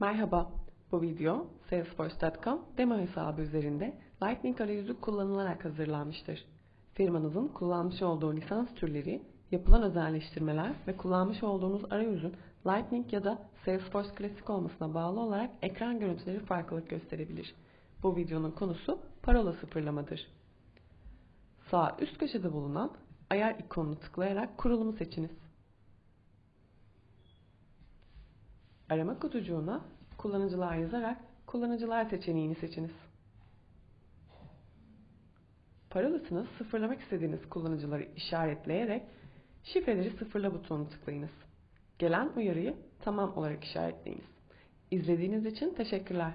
Merhaba, bu video Salesforce.com demo hesabı üzerinde Lightning arayüzü kullanılarak hazırlanmıştır. Firmanızın kullanmış olduğu lisans türleri, yapılan özelleştirmeler ve kullanmış olduğunuz arayüzün Lightning ya da Salesforce Classic olmasına bağlı olarak ekran görüntüleri farklılık gösterebilir. Bu videonun konusu parola sıfırlamadır. Sağ üst köşede bulunan ayar ikonunu tıklayarak kurulumu seçiniz. Arama kutucuğuna kullanıcılar yazarak kullanıcılar seçeneğini seçiniz. Parolasını sıfırlamak istediğiniz kullanıcıları işaretleyerek şifreleri sıfırla butonunu tıklayınız. Gelen uyarıyı tamam olarak işaretleyiniz. İzlediğiniz için teşekkürler.